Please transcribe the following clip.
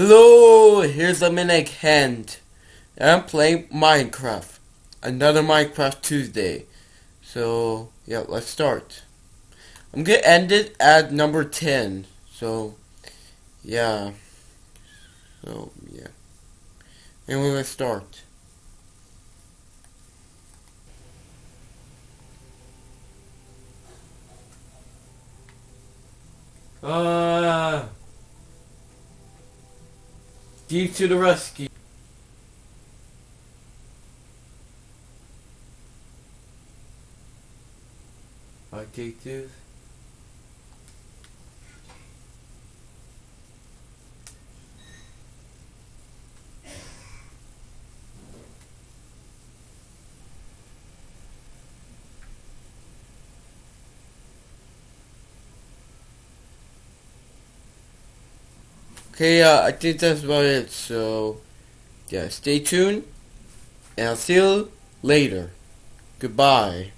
Hello, here's a minute hand. I'm playing Minecraft. Another Minecraft Tuesday. So, yeah, let's start. I'm gonna end it at number 10. So, yeah. So, yeah. Anyway, let's start. Uh, Steve to the rescue. I take this. Okay, uh, I think that's about it. So, yeah, stay tuned, and I'll see you later. Goodbye.